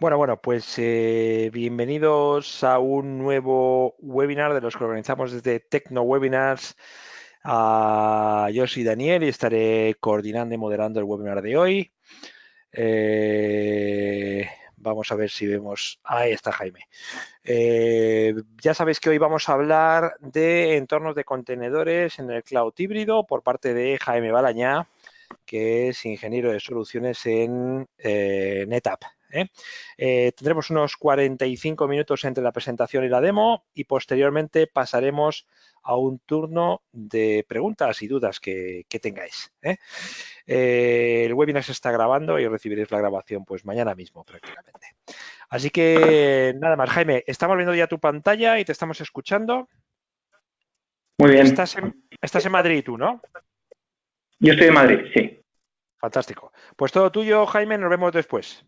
Bueno, bueno, pues eh, bienvenidos a un nuevo webinar de los que organizamos desde Tecno Webinars. Ah, yo soy Daniel y estaré coordinando y moderando el webinar de hoy. Eh, vamos a ver si vemos. Ahí está Jaime. Eh, ya sabéis que hoy vamos a hablar de entornos de contenedores en el cloud híbrido por parte de Jaime Balañá, que es ingeniero de soluciones en NetApp. ¿Eh? Eh, tendremos unos 45 minutos entre la presentación y la demo y posteriormente pasaremos a un turno de preguntas y dudas que, tengáis. ¿eh? el webinar se está grabando y recibiréis la grabación pues mañana mismo prácticamente. Así que nada más, Jaime, estamos viendo ya tu pantalla y te estamos escuchando. Muy bien. Estás en, estás en Madrid tú, ¿no? Yo estoy en Madrid, sí. Fantástico. Pues todo tuyo, Jaime, nos vemos después.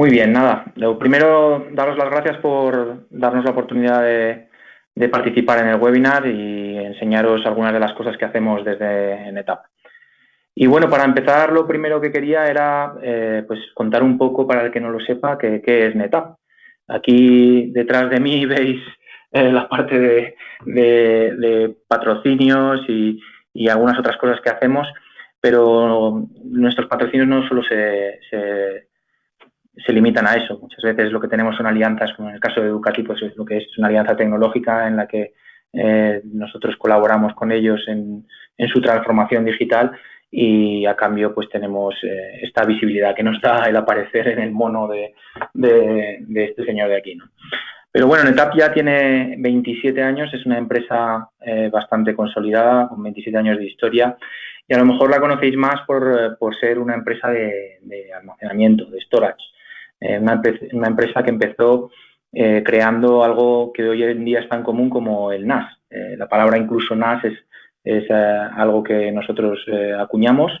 Muy bien, nada. Lo primero, daros las gracias por darnos la oportunidad de, participar en el webinar y enseñaros algunas de las cosas que hacemos desde NetApp. Y bueno, para empezar, lo primero que quería era eh, pues contar un poco, para el que no lo sepa, qué, es NetApp. Aquí detrás de mí veis eh, la parte de, patrocinios y, algunas otras cosas que hacemos, pero nuestros patrocinios no solo se se limitan a eso. Muchas veces lo que tenemos son alianzas, como en el caso de Ducati, pues es lo que es una alianza tecnológica en la que eh, nosotros colaboramos con ellos en, su transformación digital y a cambio pues tenemos eh, esta visibilidad que nos da el aparecer en el mono de, este señor de aquí. Pero bueno, NetApp ya tiene 27 años, es una empresa eh, bastante consolidada, con 27 años de historia y a lo mejor la conocéis más por, ser una empresa de almacenamiento, de storage. Eh, una, empresa que empezó eh, creando algo que hoy en día es tan común como el NAS. Eh, la palabra incluso NAS es, algo que nosotros acuñamos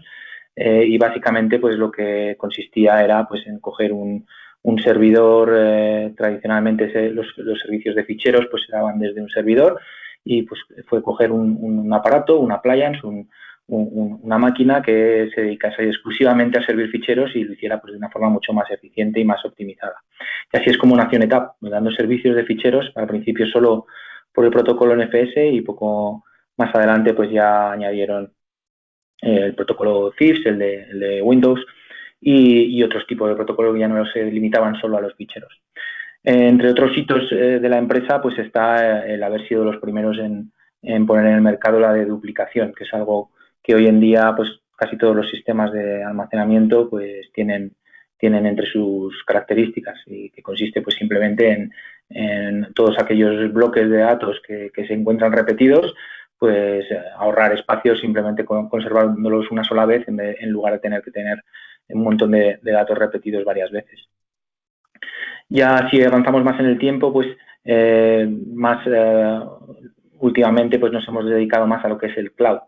y básicamente pues lo que consistía era pues en coger un, servidor, tradicionalmente los, servicios de ficheros pues se daban desde un servidor y pues fue coger un, aparato, un appliance, un, una máquina que se dedicase exclusivamente a servir ficheros y lo hiciera pues, de una forma mucho más eficiente y más optimizada. Y así es como nació NetApp, dando servicios de ficheros, al principio solo por el protocolo NFS y poco más adelante pues ya añadieron eh, el protocolo CIFS, el de, Windows y, otros tipos de protocolos que ya no se limitaban solo a los ficheros. entre otros hitos eh, de la empresa pues está el haber sido los primeros en, en poner en el mercado la de duplicación, que es algo que hoy en día pues casi todos los sistemas de almacenamiento pues tienen, tienen entre sus características y que consiste pues simplemente en, todos aquellos bloques de datos que, se encuentran repetidos pues ahorrar espacio simplemente conservándolos una sola vez en, lugar de tener que tener un montón de, datos repetidos varias veces. Ya si avanzamos más en el tiempo, pues eh, más eh, últimamente pues nos hemos dedicado más a lo que es el cloud.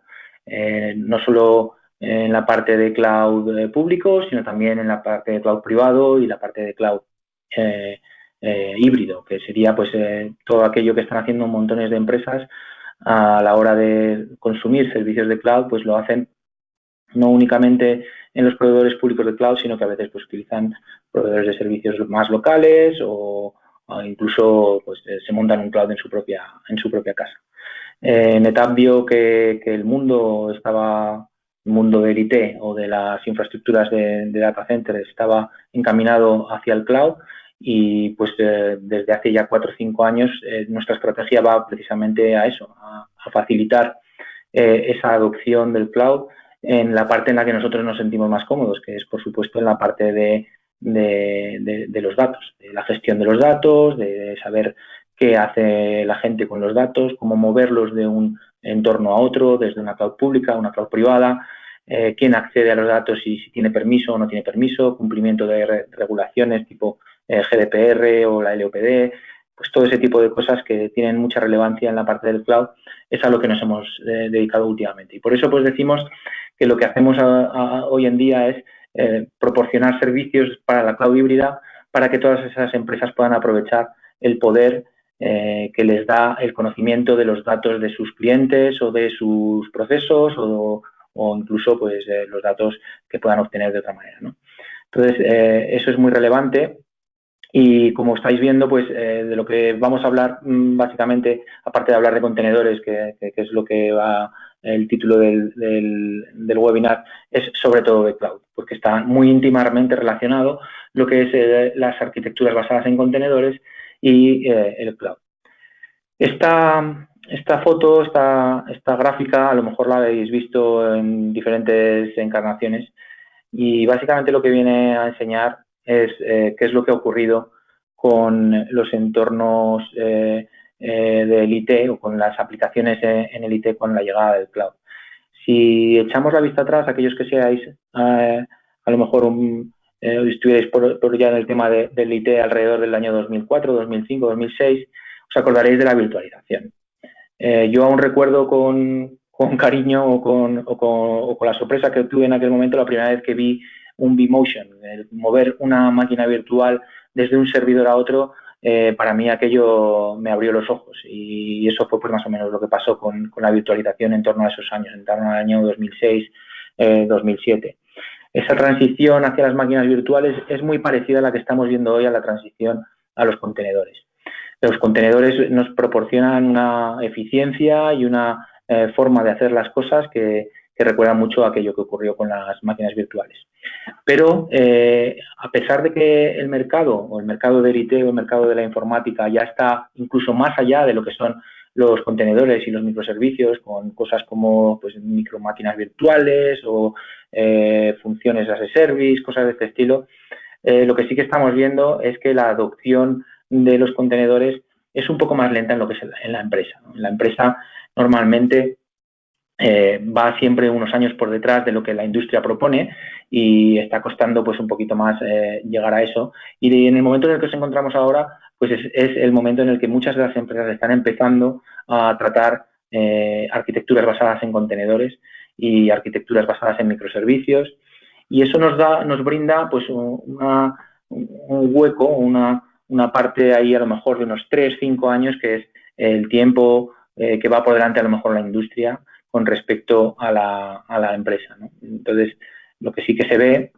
Eh, no solo en la parte de cloud eh, público, sino también en la parte de cloud privado y la parte de cloud eh, híbrido, que sería pues todo aquello que están haciendo montones de empresas a la hora de consumir servicios de cloud, pues lo hacen no únicamente en los proveedores públicos de cloud, sino que a veces pues utilizan proveedores de servicios más locales o, incluso pues se montan un cloud en su propia en su propia casa. Eh, NetApp vio que, el mundo estaba, el mundo del IT o de las infraestructuras de, data centers estaba encaminado hacia el cloud y pues eh, desde hace ya cuatro o cinco años eh, nuestra estrategia va precisamente a eso, a, facilitar esa adopción del cloud en la parte en la que nosotros nos sentimos más cómodos, que es por supuesto en la parte de, de los datos, de la gestión de los datos, de saber qué hace la gente con los datos, cómo moverlos de un entorno a otro, desde una cloud pública a una cloud privada, eh, quién accede a los datos y si tiene permiso o no tiene permiso, cumplimiento de regulaciones tipo eh, GDPR o la LOPD, pues todo ese tipo de cosas que tienen mucha relevancia en la parte del cloud es a lo que nos hemos eh, dedicado últimamente. Y por eso pues decimos que lo que hacemos hoy en día es proporcionar servicios para la cloud híbrida para que todas esas empresas puedan aprovechar el poder eh, que les da el conocimiento de los datos de sus clientes o de sus procesos o, incluso pues los datos que puedan obtener de otra manera. Entonces, eso es muy relevante y como estáis viendo, pues de lo que vamos a hablar mm, básicamente, aparte de hablar de contenedores, que, es lo que va el título del, del, webinar, es sobre todo de cloud, porque está muy íntimamente relacionado lo que es las arquitecturas basadas en contenedores y el cloud. Esta, esta foto, esta, esta gráfica, a lo mejor la habéis visto en diferentes encarnaciones y básicamente lo que viene a enseñar es eh, qué es lo que ha ocurrido con los entornos eh, eh, del IT o con las aplicaciones en el IT con la llegada del cloud. Si echamos la vista atrás, aquellos que seáis a lo mejor un, estuvierais por, ya en el tema del IT alrededor del año 2004, 2005, 2006, os acordaréis de la virtualización. Eh, yo aún recuerdo con, cariño o con, con, la sorpresa que tuve en aquel momento la primera vez que vi un vMotion, el mover una máquina virtual desde un servidor a otro, eh, para mí aquello me abrió los ojos y eso fue pues más o menos lo que pasó con, la virtualización en torno a esos años, en torno al año 2006, 2007. Esa transición hacia las máquinas virtuales es muy parecida a la que estamos viendo hoy a la transición a los contenedores. Los contenedores nos proporcionan una eficiencia y una eh, forma de hacer las cosas que, recuerda mucho a aquello que ocurrió con las máquinas virtuales. Pero eh, a pesar de que el mercado o el mercado del IT o el mercado de la informática ya está incluso más allá de lo que son los contenedores y los microservicios con cosas como pues, micro máquinas virtuales o eh, funciones as a service, cosas de este estilo, lo que sí que estamos viendo es que la adopción de los contenedores es un poco más lenta en lo que es en la empresa. La empresa normalmente eh, va siempre unos años por detrás de lo que la industria propone y está costando pues un poquito más eh, llegar a eso. Y en el momento en el que nos encontramos ahora, pues es, el momento en el que muchas de las empresas están empezando a tratar eh, arquitecturas basadas en contenedores y arquitecturas basadas en microservicios. Y eso nos da, nos brinda pues un hueco, una, una parte ahí a lo mejor de unos 3, 5 años, que es el tiempo eh, que va por delante a lo mejor la industria con respecto a la, a la empresa. Entonces, lo que sí que se ve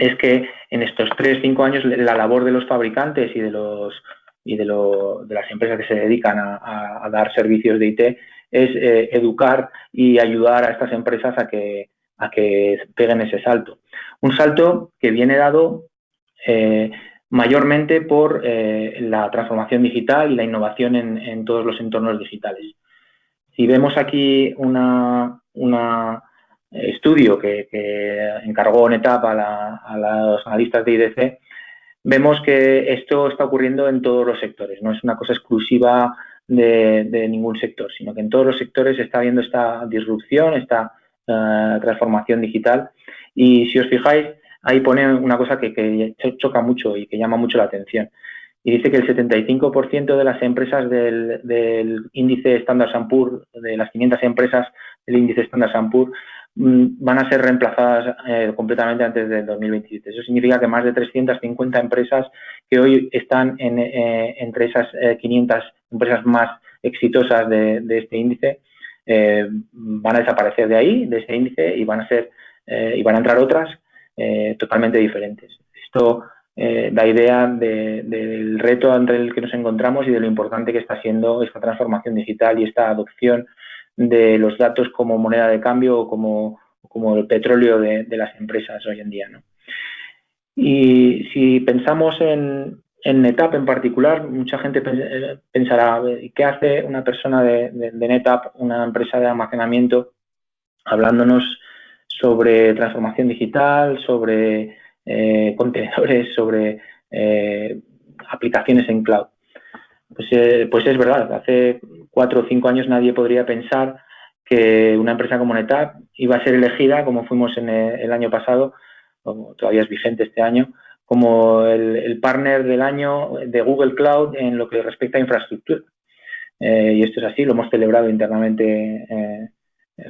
es que en estos 3, 5 años la labor de los fabricantes y de los y de, de las empresas que se dedican a, dar servicios de IT es eh, educar y ayudar a estas empresas a que, a que peguen ese salto. Un salto que viene dado eh, mayormente por eh, la transformación digital y la innovación en, todos los entornos digitales. Si vemos aquí un estudio que, encargó NetApp a, a los analistas de IDC, vemos que esto está ocurriendo en todos los sectores, no es una cosa exclusiva de, ningún sector, sino que en todos los sectores está habiendo esta disrupción, esta eh, transformación digital. Y si os fijáis, ahí pone una cosa que, choca mucho y que llama mucho la atención. Y dice que el 75% de las empresas del, índice Standard Poor's, de las 500 empresas del índice Standard Poor's, van a ser reemplazadas eh, completamente antes del 2027. Eso significa que más de 350 empresas que hoy están eh, entre esas 500 eh, empresas más exitosas de, este índice van a desaparecer de ahí, de ese índice, y van a ser y van a entrar otras eh, totalmente diferentes. Esto eh, da idea del reto ante el que nos encontramos y de lo importante que está siendo esta transformación digital y esta adopción de los datos como moneda de cambio o como, como el petróleo de, las empresas hoy en día. Y si pensamos en, en NetApp en particular, mucha gente eh, pensará, ¿qué hace una persona de, de, de NetApp, una empresa de almacenamiento, hablándonos sobre transformación digital, sobre eh, contenedores, sobre eh, aplicaciones en cloud. Pues, eh, pues, es verdad, hace cuatro o cinco años nadie podría pensar que una empresa como NetApp iba a ser elegida, como fuimos en el, año pasado, o todavía es vigente este año, como el, partner del año de Google Cloud en lo que respecta a infraestructura. y esto es así, lo hemos celebrado internamente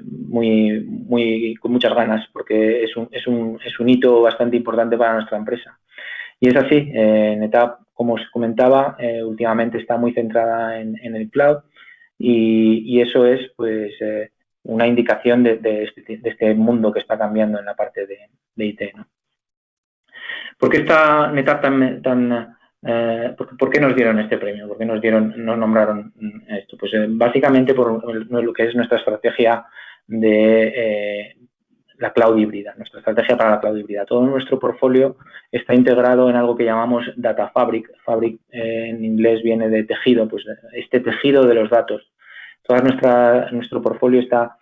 muy, muy, con muchas ganas, porque es un, es, un, es un hito bastante importante para nuestra empresa. Y es así, eh, NetApp, como os comentaba, eh, últimamente está muy centrada en, el cloud y, eso es pues eh, una indicación de, este, de, este, mundo que está cambiando en la parte de, IT. ¿Por qué está NetApp tan, tan eh, ¿por, qué nos dieron este premio? ¿Por qué nos dieron, nos nombraron esto? Pues básicamente por lo que es nuestra estrategia de la cloud híbrida, nuestra estrategia para la cloud híbrida. Todo nuestro portfolio está integrado en algo que llamamos Data Fabric. Fabric en inglés viene de tejido, pues este tejido de los datos. Todo nuestro portfolio está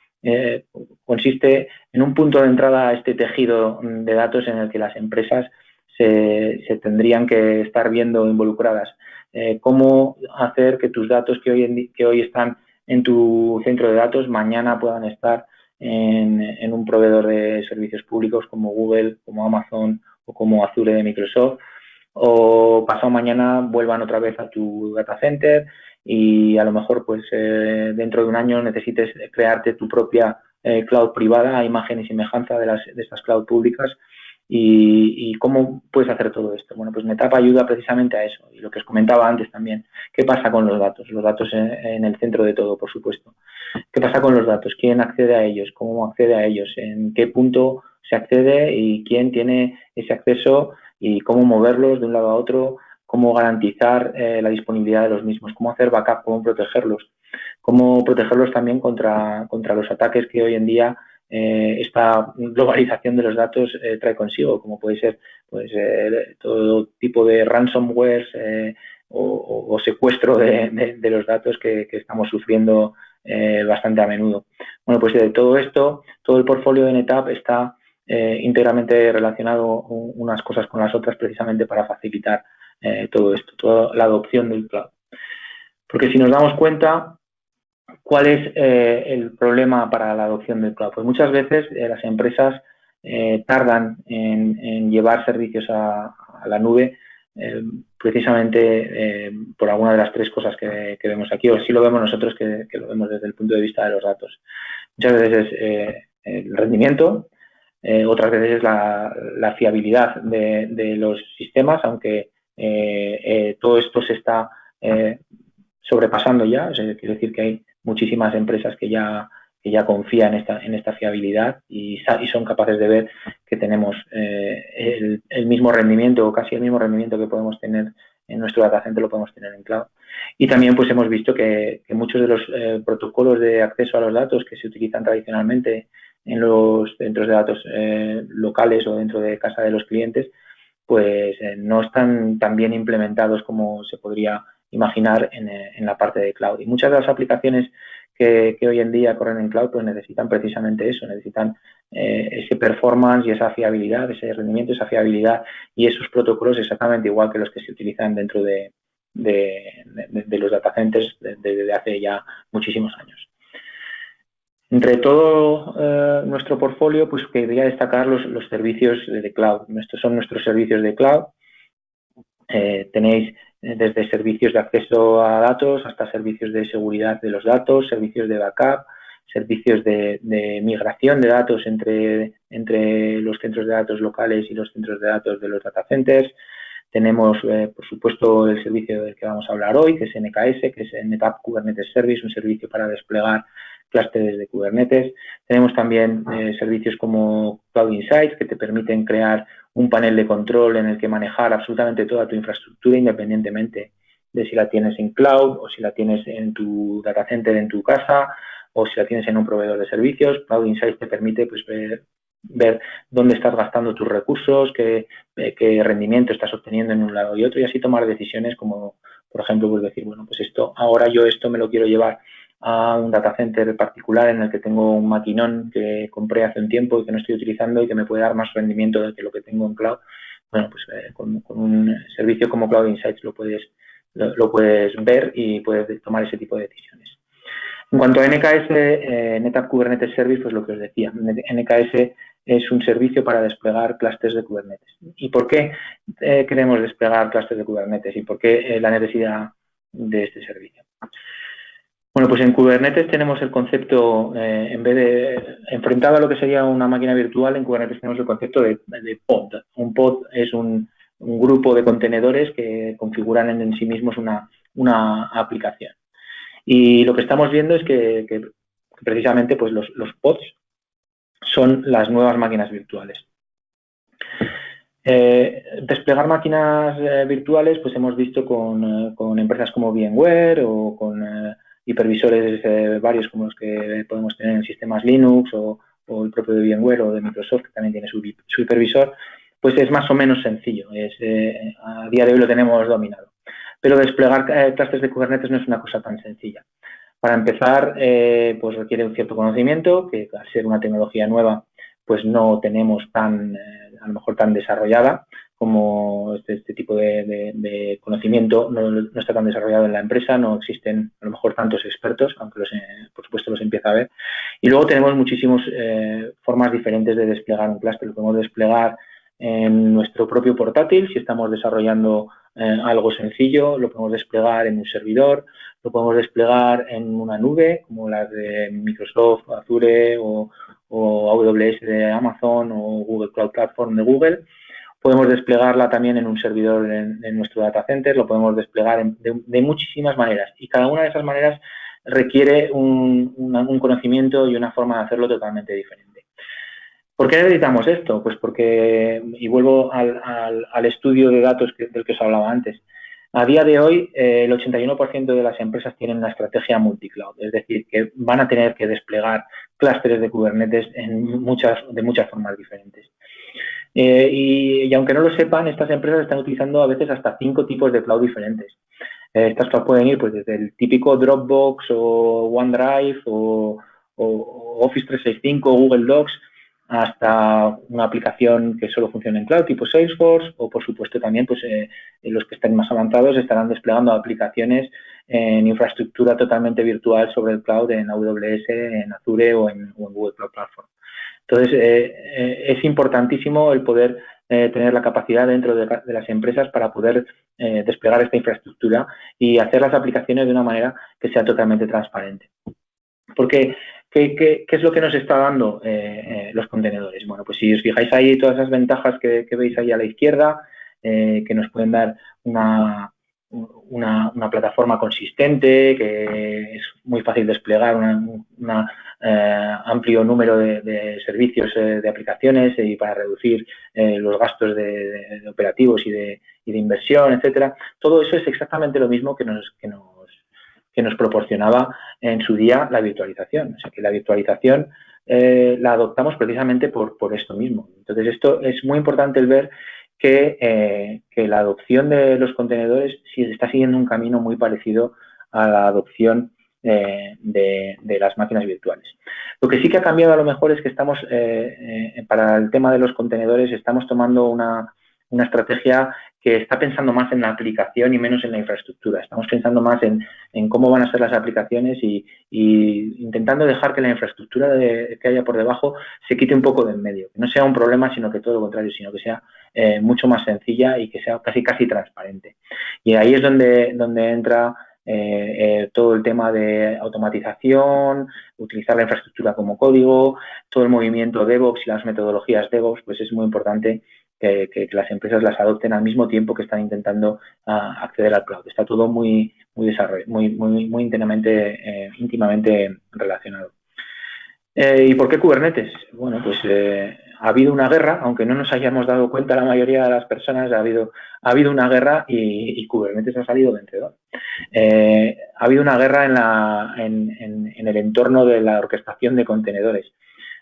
consiste en un punto de entrada a este tejido de datos en el que las empresas se, tendrían que estar viendo involucradas. Eh, cómo hacer que tus datos que hoy, que hoy están en tu centro de datos mañana puedan estar en, un proveedor de servicios públicos como Google, como Amazon o como Azure de Microsoft o pasado mañana vuelvan otra vez a tu data center y a lo mejor pues eh, dentro de un año necesites crearte tu propia eh, cloud privada a imagen y semejanza de, las, de estas cloud públicas ¿Y, cómo puedes hacer todo esto? Bueno, pues NetApp ayuda precisamente a eso. Y lo que os comentaba antes también, ¿qué pasa con los datos? Los datos en, el centro de todo, por supuesto. ¿Qué pasa con los datos? ¿Quién accede a ellos? ¿Cómo accede a ellos? ¿En qué punto se accede? ¿Y quién tiene ese acceso? ¿Y cómo moverlos de un lado a otro? ¿Cómo garantizar eh, la disponibilidad de los mismos? ¿Cómo hacer backup? ¿Cómo protegerlos? ¿Cómo protegerlos también contra, contra los ataques que hoy en día eh, esta globalización de los datos eh, trae consigo, como puede ser pues, eh, todo tipo de ransomware o, secuestro de, los datos que, estamos sufriendo bastante a menudo. Bueno, pues de todo esto, todo el portfolio de NetApp está íntegramente relacionado unas cosas con las otras precisamente para facilitar todo esto, toda la adopción del cloud. Porque si nos damos cuenta, ¿Cuál es eh, el problema para la adopción del cloud? Pues muchas veces eh, las empresas eh, tardan en, llevar servicios a, la nube precisamente por alguna de las tres cosas que, vemos aquí, o si lo vemos nosotros que, lo vemos desde el punto de vista de los datos. Muchas veces es el rendimiento, otras veces es la, fiabilidad de, los sistemas, aunque todo esto se está sobrepasando ya, quiere decir que hay muchísimas empresas que ya, que ya confían en esta, en esta fiabilidad y, son capaces de ver que tenemos eh, el, mismo rendimiento o casi el mismo rendimiento que podemos tener en nuestro data center lo podemos tener en cloud. Y también pues hemos visto que, muchos de los eh, protocolos de acceso a los datos que se utilizan tradicionalmente en los centros de datos eh, locales o dentro de casa de los clientes, pues no están tan bien implementados como se podría imaginar eh, en, la parte de cloud. Y muchas de las aplicaciones que, hoy en día corren en cloud pues necesitan precisamente eso, necesitan eh, ese performance y esa fiabilidad, ese rendimiento, esa fiabilidad y esos protocolos exactamente igual que los que se utilizan dentro de, los data centers desde hace ya muchísimos años. Entre todo eh, nuestro portfolio, pues quería destacar los, servicios de, cloud. Estos son nuestros servicios de cloud. tenéis eh, desde servicios de acceso a datos hasta servicios de seguridad de los datos, servicios de backup, servicios de, migración de datos entre, entre, los centros de datos locales y los centros de datos de los data centers. Tenemos, eh, por supuesto, el servicio del que vamos a hablar hoy, que es NKS, que es NetApp Kubernetes Service, un servicio para desplegar clústeres de Kubernetes. Tenemos también eh, servicios como Cloud Insights, que te permiten crear un panel de control en el que manejar absolutamente toda tu infraestructura independientemente de si la tienes en cloud o si la tienes en tu data center en tu casa o si la tienes en un proveedor de servicios. Cloud Insights te permite pues, ver, dónde estás gastando tus recursos, qué, qué, rendimiento estás obteniendo en un lado y otro y así tomar decisiones como, por ejemplo, pues decir, bueno, pues esto, ahora yo esto me lo quiero llevar a un data center particular en el que tengo un maquinón que compré hace un tiempo y que no estoy utilizando y que me puede dar más rendimiento que lo que tengo en cloud. Bueno, pues eh, con, un servicio como Cloud Insights lo puedes, lo, puedes ver y puedes tomar ese tipo de decisiones. En cuanto a NKS, eh, NetApp Kubernetes Service, pues lo que os decía, NKS es un servicio para desplegar clústeres de Kubernetes. ¿Y por qué eh, queremos desplegar clústeres de Kubernetes y por qué la necesidad de este servicio? Bueno, pues en Kubernetes tenemos el concepto, eh, en vez de enfrentado a lo que sería una máquina virtual, en Kubernetes tenemos el concepto de, pod. Un pod es un, grupo de contenedores que configuran en, sí mismos una, aplicación. Y lo que estamos viendo es que, precisamente pues los, pods son las nuevas máquinas virtuales. Eh, desplegar máquinas eh, virtuales, pues hemos visto con, con, empresas como VMware o con hipervisores varios como los que podemos tener en sistemas Linux o, el propio de VMware o de Microsoft, que también tiene su, su hipervisor, pues es más o menos sencillo. Es, a día de hoy lo tenemos dominado. Pero desplegar clústeres de Kubernetes no es una cosa tan sencilla. Para empezar, eh, pues requiere un cierto conocimiento, que al ser una tecnología nueva, pues no tenemos tan, eh, a lo mejor tan desarrollada como este, este tipo de, conocimiento no, está tan desarrollado en la empresa, no existen a lo mejor tantos expertos, aunque los, eh, por supuesto los empieza a ver. Y luego tenemos muchísimas formas diferentes de desplegar un clúster. Lo podemos desplegar en nuestro propio portátil, si estamos desarrollando algo sencillo, lo podemos desplegar en un servidor, lo podemos desplegar en una nube, como las de Microsoft, Azure o, AWS de Amazon o Google Cloud Platform de Google. Podemos desplegarla también en un servidor en, nuestro data center, lo podemos desplegar de, muchísimas maneras y cada una de esas maneras requiere un, conocimiento y una forma de hacerlo totalmente diferente. ¿Por qué necesitamos esto? Pues porque, y vuelvo al, estudio de datos del que os hablaba antes, a día de hoy, eh, el 81% de las empresas tienen una estrategia multicloud, es decir, que van a tener que desplegar clústeres de Kubernetes en muchas, de muchas formas diferentes. Eh, y, aunque no lo sepan, estas empresas están utilizando a veces hasta cinco tipos de cloud diferentes. Eh, estas cloud pueden ir pues, desde el típico Dropbox o OneDrive o, o Office 365 o Google Docs hasta una aplicación que solo funcione en cloud tipo Salesforce o por supuesto también pues eh, los que estén más avanzados estarán desplegando aplicaciones en infraestructura totalmente virtual sobre el cloud en AWS, en Azure o en, Google Cloud Platform. Entonces eh, eh, es importantísimo el poder tener la capacidad dentro de, las empresas para poder desplegar esta infraestructura y hacer las aplicaciones de una manera que sea totalmente transparente. Porque ¿Qué, es lo que nos está dando eh, eh, los contenedores? Bueno, pues si os fijáis ahí todas esas ventajas que, veis ahí a la izquierda, eh, que nos pueden dar una, una, plataforma consistente, que es muy fácil desplegar un amplio número de, servicios de aplicaciones y para reducir los gastos de, operativos y de, inversión, etcétera. Todo eso es exactamente lo mismo que nos, que nos que nos proporcionaba en su día la virtualización. O sea que la virtualización eh, la adoptamos precisamente por, esto mismo. Entonces, esto es muy importante el ver que, eh, la adopción de los contenedores sí está siguiendo un camino muy parecido a la adopción eh, de, las máquinas virtuales. Lo que sí que ha cambiado a lo mejor es que estamos, para el tema de los contenedores, estamos tomando una, una estrategia que está pensando más en la aplicación y menos en la infraestructura. Estamos pensando más en, cómo van a ser las aplicaciones y, intentando dejar que la infraestructura que haya por debajo se quite un poco de en medio. Que no sea un problema, sino que todo lo contrario, sino que sea eh, mucho más sencilla y que sea casi casi transparente. Y ahí es donde, donde entra eh, eh, todo el tema de automatización, utilizar la infraestructura como código, todo el movimiento DevOps y las metodologías DevOps, pues es muy importante que, las empresas las adopten al mismo tiempo que están intentando ah, acceder al cloud. Está todo muy, muy, muy, muy, muy íntimamente, eh, íntimamente relacionado. Eh, ¿Y por qué Kubernetes? Bueno, pues eh, ha habido una guerra, aunque no nos hayamos dado cuenta la mayoría de las personas, ha habido, ha habido una guerra y, Kubernetes ha salido vencedor. ha habido una guerra en, la, en, en, el entorno de la orquestación de contenedores.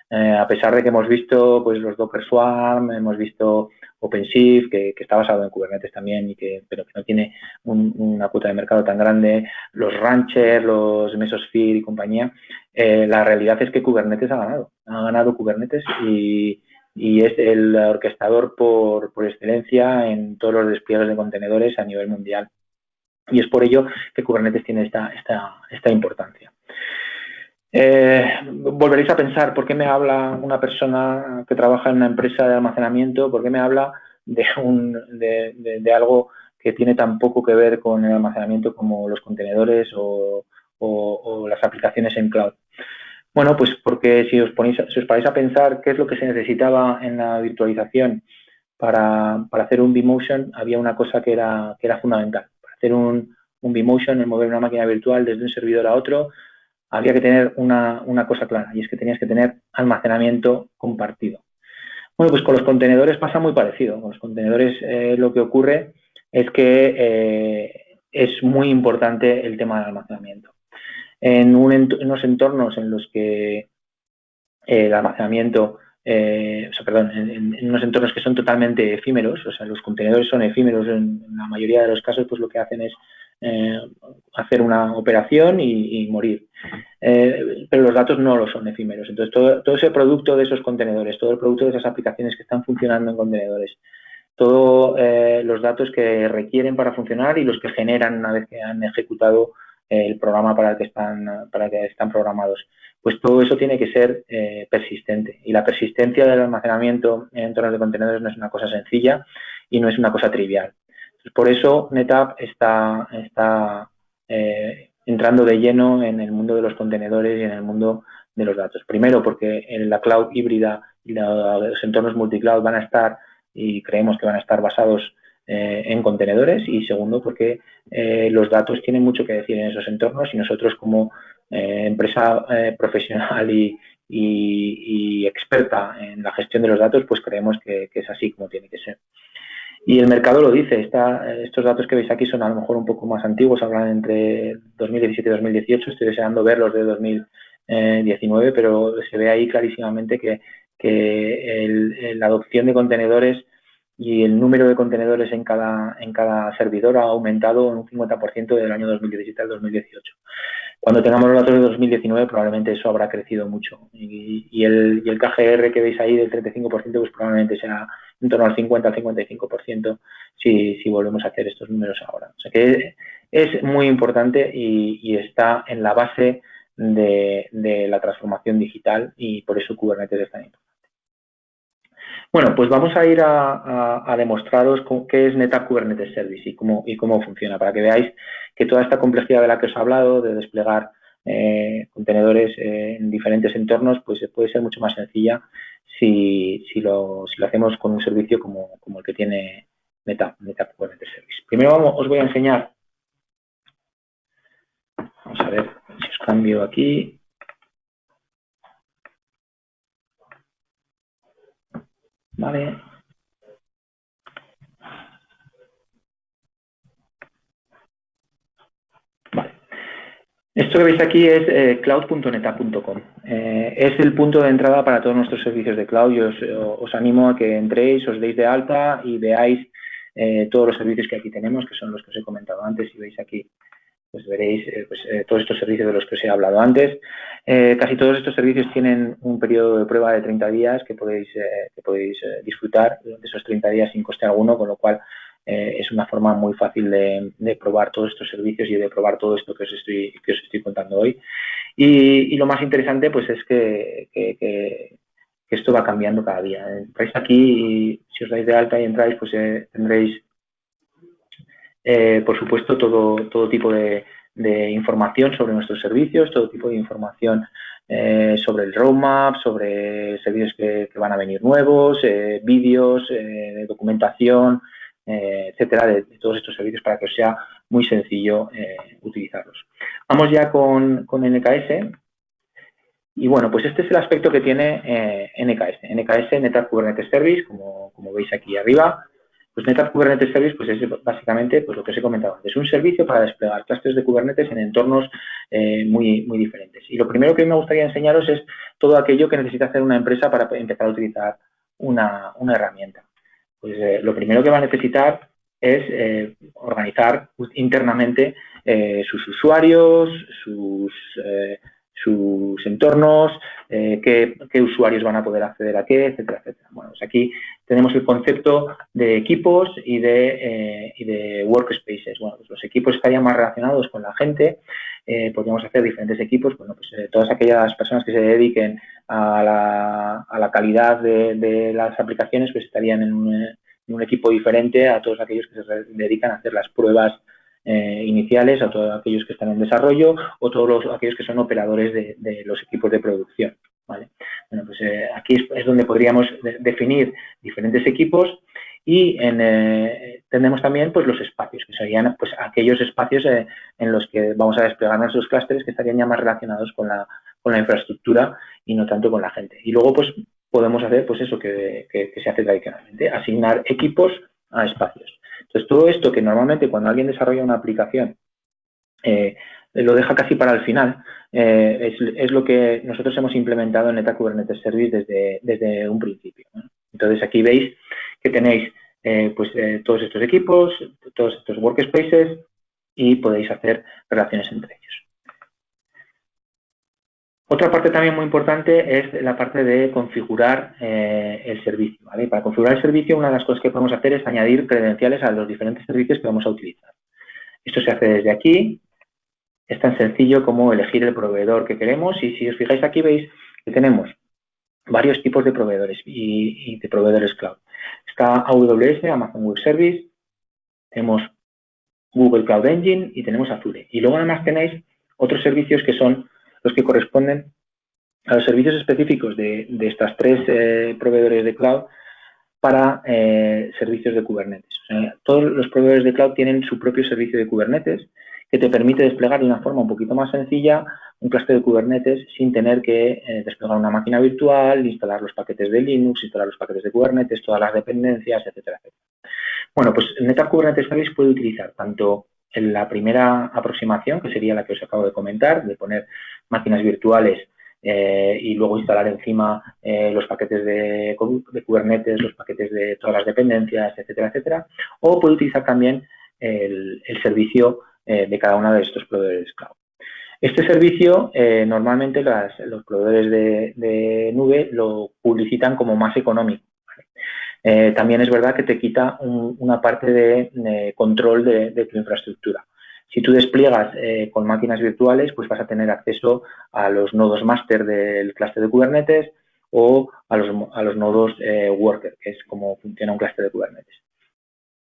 Eh, a pesar de que hemos visto pues los Docker Swarm, hemos visto OpenShift, que, está basado en Kubernetes también, y que, pero que no tiene una cuota de mercado tan grande, los Rancher, los Mesosphere y compañía, eh, la realidad es que Kubernetes ha ganado. Ha ganado Kubernetes y, es el orquestador por, por excelencia en todos los despliegues de contenedores a nivel mundial. Y es por ello que Kubernetes tiene esta, esta, esta importancia. Eh, volveréis a pensar, ¿por qué me habla una persona que trabaja en una empresa de almacenamiento? ¿Por qué me habla de, un, de, algo que tiene tan poco que ver con el almacenamiento como los contenedores o, las aplicaciones en cloud? Bueno, pues porque si os, ponéis, si os paráis a pensar qué es lo que se necesitaba en la virtualización para, hacer un vMotion, había una cosa que era, fundamental. Para hacer un, un vMotion, el mover una máquina virtual desde un servidor a otro, había que tener una, cosa clara y es que tenías que tener almacenamiento compartido. Bueno, pues con los contenedores pasa muy parecido. Con los contenedores eh, lo que ocurre es que eh, es muy importante el tema del almacenamiento. En, unos entornos en los que eh, el almacenamiento, o sea, perdón, en, unos entornos que son totalmente efímeros, o sea, los contenedores son efímeros en, la mayoría de los casos, pues lo que hacen es hacer una operación y, morir. pero los datos no lo son efímeros. Entonces, todo, ese producto de esos contenedores, todo el producto de esas aplicaciones que están funcionando en contenedores, todos eh, los datos que requieren para funcionar y los que generan una vez que han ejecutado el programa para el que están, programados. Pues todo eso tiene que ser eh, persistente y la persistencia del almacenamiento en entornos de contenedores no es una cosa sencilla y no es una cosa trivial. Por eso NetApp está, está eh, entrando de lleno en el mundo de los contenedores y en el mundo de los datos. Primero porque en la cloud híbrida y los entornos multicloud van a estar y creemos que van a estar basados eh, en contenedores y segundo porque eh, los datos tienen mucho que decir en esos entornos y nosotros como empresa profesional y, experta en la gestión de los datos pues creemos que, es así como tiene que ser. Y el mercado lo dice, estos datos que veis aquí son a lo mejor un poco más antiguos, hablan entre 2017 y 2018, estoy deseando verlos de 2019, pero se ve ahí clarísimamente que que la adopción de contenedores y el número de contenedores en cada, en cada servidor ha aumentado en un 50% del año 2017 al 2018. Cuando tengamos los datos de 2019 probablemente eso habrá crecido mucho y, el, y el KGR que veis ahí del 35% pues probablemente sea en torno al 50 al 55% si, si volvemos a hacer estos números ahora. O sea que es muy importante y, está en la base de, la transformación digital y por eso Kubernetes es tan importante. Bueno, pues vamos a ir a, demostraros qué es NetApp Kubernetes Service y cómo, y cómo funciona, para que veáis que toda esta complejidad de la que os he hablado, de desplegar eh, contenedores eh, en diferentes entornos, pues puede ser mucho más sencilla si, lo, hacemos con un servicio como, el que tiene NetApp, NetApp Kubernetes Service. Primero vamos, os voy a enseñar, vamos a ver si os cambio aquí, Vale. Esto que veis aquí es eh, cloud.neta.com. Eh, es el punto de entrada para todos nuestros servicios de cloud. Yo os, animo a que entréis, os deis de alta y veáis eh, todos los servicios que aquí tenemos, que son los que os he comentado antes. Y veis aquí pues veréis eh, pues, eh, todos estos servicios de los que os he hablado antes. Eh, casi todos estos servicios tienen un periodo de prueba de 30 días que podéis, que podéis disfrutar durante esos 30 días sin coste alguno, con lo cual es una forma muy fácil de, probar todos estos servicios y de probar todo esto que os estoy, que os estoy contando hoy. Y, lo más interesante pues es que, esto va cambiando cada día. Entráis aquí y si os dais de alta y entráis, pues tendréis eh, por supuesto, todo, todo tipo de, información sobre nuestros servicios, todo tipo de información eh, sobre el roadmap, sobre servicios que, van a venir nuevos, eh, vídeos, documentación, etcétera, de, todos estos servicios para que os sea muy sencillo utilizarlos. Vamos ya con, NKS. Y bueno, pues este es el aspecto que tiene NKS. NKS, NetApp Kubernetes Service, como, como veis aquí arriba. Pues NetApp Kubernetes Service pues es básicamente pues lo que os he comentado antes, un servicio para desplegar clusters de Kubernetes en entornos eh, muy, muy diferentes. Y lo primero que me gustaría enseñaros es todo aquello que necesita hacer una empresa para empezar a utilizar una, herramienta. Pues eh, lo primero que va a necesitar es eh, organizar internamente sus usuarios, sus sus entornos, eh, qué, usuarios van a poder acceder a qué, etcétera, etcétera. Bueno, pues aquí tenemos el concepto de equipos y de, eh, de workspaces. Bueno, pues los equipos estarían más relacionados con la gente, eh, podríamos hacer diferentes equipos, bueno, pues todas aquellas personas que se dediquen a la, calidad de, las aplicaciones, pues estarían en un equipo diferente a todos aquellos que se dedican a hacer las pruebas eh, iniciales, a todos aquellos que están en desarrollo o todos aquellos que son operadores de, los equipos de producción. ¿vale? Bueno, pues eh, aquí es, donde podríamos definir diferentes equipos y eh, tenemos también pues, los espacios, que serían pues, aquellos espacios en los que vamos a desplegar nuestros clústeres que estarían ya más relacionados con la, con la infraestructura y no tanto con la gente. Y luego, pues, podemos hacer pues eso que, se hace tradicionalmente, asignar equipos a espacios. Entonces, todo esto que normalmente cuando alguien desarrolla una aplicación eh, lo deja casi para el final, eh, es, lo que nosotros hemos implementado en Neta Kubernetes Service desde, desde un principio. Entonces, aquí veis que tenéis eh, pues, todos estos equipos, todos estos workspaces y podéis hacer relaciones entre ellos. Otra parte también muy importante es la parte de configurar eh, el servicio. Para configurar el servicio, una de las cosas que podemos hacer es añadir credenciales a los diferentes servicios que vamos a utilizar. Esto se hace desde aquí. Es tan sencillo como elegir el proveedor que queremos y si os fijáis aquí veis que tenemos varios tipos de proveedores y, de proveedores cloud. Está AWS, Amazon Web Service, tenemos Google Cloud Engine y tenemos Azure. Y luego además tenéis otros servicios que son los que corresponden a los servicios específicos de, estas tres eh, proveedores de cloud para eh, servicios de Kubernetes. todos los proveedores de cloud tienen su propio servicio de Kubernetes que te permite desplegar de una forma un poquito más sencilla un clúster de Kubernetes sin tener que eh, desplegar una máquina virtual, instalar los paquetes de Linux, instalar los paquetes de Kubernetes, todas las dependencias, etcétera, etcétera. Bueno, pues NetApp Kubernetes Service puede utilizar tanto la primera aproximación, que sería la que os acabo de comentar, de poner máquinas virtuales eh, y luego instalar encima eh, los paquetes de, Kubernetes, los paquetes de todas las dependencias, etcétera, etcétera. O puede utilizar también el, servicio eh, de cada uno de estos proveedores cloud. Este servicio normalmente los proveedores de, nube lo publicitan como más económico. También es verdad que te quita una parte de, control de tu infraestructura. Si tú despliegas eh, con máquinas virtuales, pues vas a tener acceso a los nodos master del clúster de Kubernetes o a los, nodos eh, worker, que es como funciona un clúster de Kubernetes.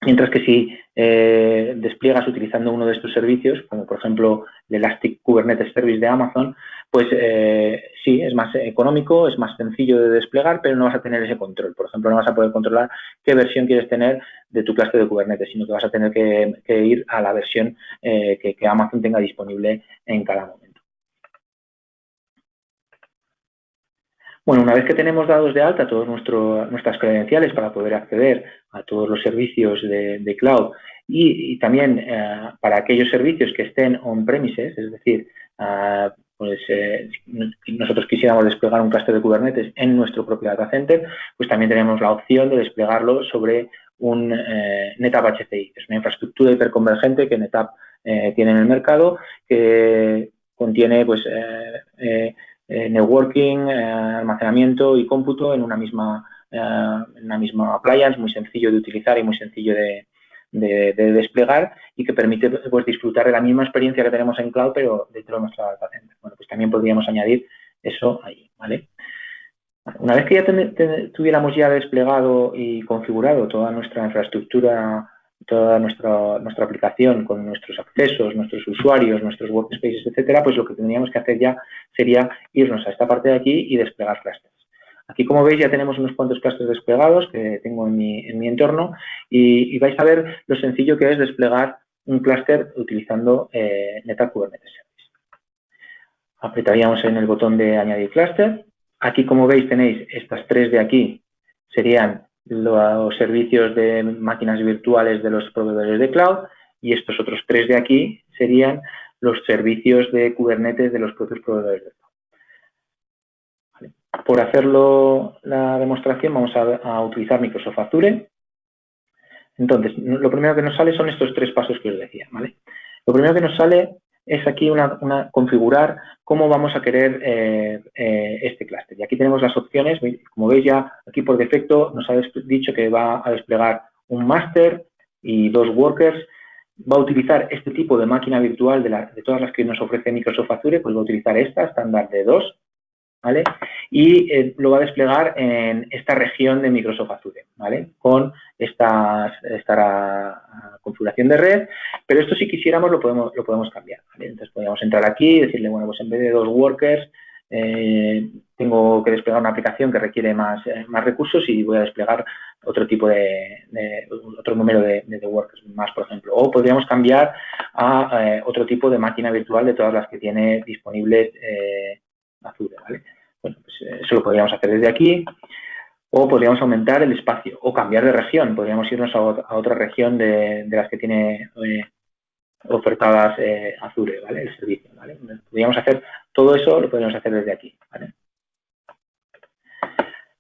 Mientras que si eh, despliegas utilizando uno de estos servicios, como por ejemplo el Elastic Kubernetes Service de Amazon, pues eh, sí, es más económico, es más sencillo de desplegar, pero no vas a tener ese control. Por ejemplo, no vas a poder controlar qué versión quieres tener de tu clase de Kubernetes, sino que vas a tener que, ir a la versión eh, que Amazon tenga disponible en cada momento. Bueno, una vez que tenemos dados de alta todas nuestras credenciales para poder acceder a todos los servicios de, cloud y, también eh, para aquellos servicios que estén on-premises, es decir, ah, pues eh, nosotros quisiéramos desplegar un cluster de Kubernetes en nuestro propio data center, pues también tenemos la opción de desplegarlo sobre un eh, NetApp HCI, que es una infraestructura hiperconvergente que NetApp tiene en el mercado, que contiene pues eh, networking, eh, almacenamiento y cómputo en una misma eh, en una misma appliance, muy sencillo de utilizar y muy sencillo de, desplegar y que permite pues, disfrutar de la misma experiencia que tenemos en cloud, pero dentro de nuestra data center. Bueno, pues también podríamos añadir eso ahí, ¿vale? Una vez que ya tuviéramos ya desplegado y configurado toda nuestra infraestructura toda nuestra, nuestra aplicación con nuestros accesos, nuestros usuarios, nuestros workspaces, etcétera, pues lo que tendríamos que hacer ya sería irnos a esta parte de aquí y desplegar clusters. Aquí, como veis, ya tenemos unos cuantos clusters desplegados que tengo en mi, en mi entorno y, vais a ver lo sencillo que es desplegar un clúster utilizando eh, NetApp Kubernetes Service. Apretaríamos en el botón de añadir clúster. Aquí, como veis, tenéis estas tres de aquí, serían los servicios de máquinas virtuales de los proveedores de cloud y estos otros tres de aquí serían los servicios de Kubernetes de los propios proveedores de cloud. Por hacerlo la demostración vamos a, utilizar Microsoft Azure. Entonces, lo primero que nos sale son estos tres pasos que os decía. Lo primero que nos sale es aquí una, configurar cómo vamos a querer eh, eh, este clúster. Y aquí tenemos las opciones, como veis ya aquí por defecto nos ha dicho que va a desplegar un master y dos workers. Va a utilizar este tipo de máquina virtual de, de todas las que nos ofrece Microsoft Azure, pues va a utilizar esta, estándar de dos, ¿vale? Y eh, lo va a desplegar en esta región de Microsoft Azure, ¿vale? Con esta, esta configuración de red, pero esto si quisiéramos lo podemos, lo podemos cambiar, Entonces podríamos entrar aquí y decirle, bueno, pues en vez de dos workers, eh, tengo que desplegar una aplicación que requiere más, eh, más recursos y voy a desplegar otro tipo de, otro número de, workers más, por ejemplo. O podríamos cambiar a otro tipo de máquina virtual de todas las que tiene disponibles Azure, ¿vale? Bueno, pues eh, eso lo podríamos hacer desde aquí. o podríamos aumentar el espacio o cambiar de región, podríamos irnos a, otra región de, las que tiene eh, ofertadas eh, Azure, ¿vale? El servicio, ¿vale? Podríamos hacer todo eso, lo podríamos hacer desde aquí.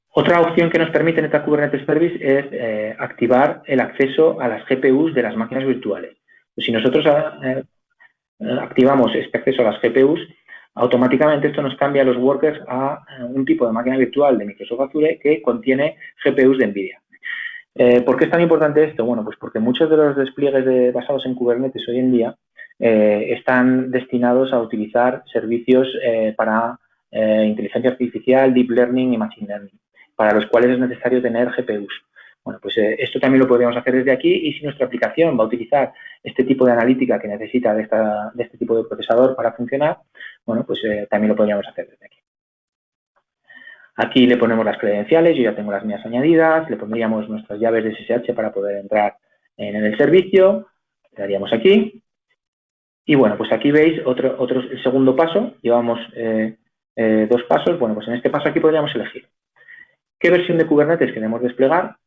Otra opción que nos permite NetApp Kubernetes Service es eh, activar el acceso a las GPUs de las máquinas virtuales. Pues si nosotros activamos este acceso a las GPUs, automáticamente esto nos cambia los workers a un tipo de máquina virtual de Microsoft Azure que contiene GPUs de NVIDIA. Eh, ¿Por qué es tan importante esto? Bueno, pues porque muchos de los despliegues basados en Kubernetes hoy en día eh, están destinados a utilizar servicios eh, para inteligencia artificial, deep learning y machine learning, para los cuales es necesario tener GPUs. Bueno, pues esto también lo podríamos hacer desde aquí y si nuestra aplicación va a utilizar este tipo de analítica que necesita de este tipo de procesador para funcionar, bueno, pues también lo podríamos hacer desde aquí. Aquí le ponemos las credenciales, yo ya tengo las mías añadidas, le pondríamos nuestras llaves de SSH para poder entrar en el servicio, le daríamos aquí. Y bueno, pues aquí veis otro, otro el segundo paso, llevamos eh, eh, dos pasos, bueno, pues en este paso aquí podríamos elegir qué versión de Kubernetes queremos desplegar.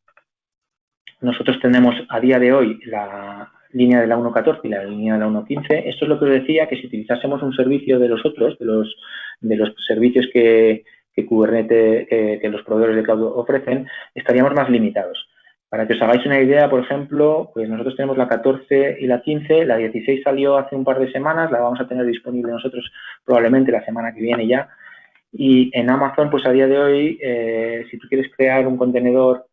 Nosotros tenemos a día de hoy la línea de la 1.14 y la línea de la 1.15. Esto es lo que os decía, que si utilizásemos un servicio de los otros, de los, de los servicios que, Kubernetes, que, los proveedores de cloud ofrecen, estaríamos más limitados. Para que os hagáis una idea, por ejemplo, pues nosotros tenemos la 14 y la 15, la 16 salió hace un par de semanas, la vamos a tener disponible nosotros probablemente la semana que viene ya. Y en Amazon, pues a día de hoy, eh, si tú quieres crear un contenedor,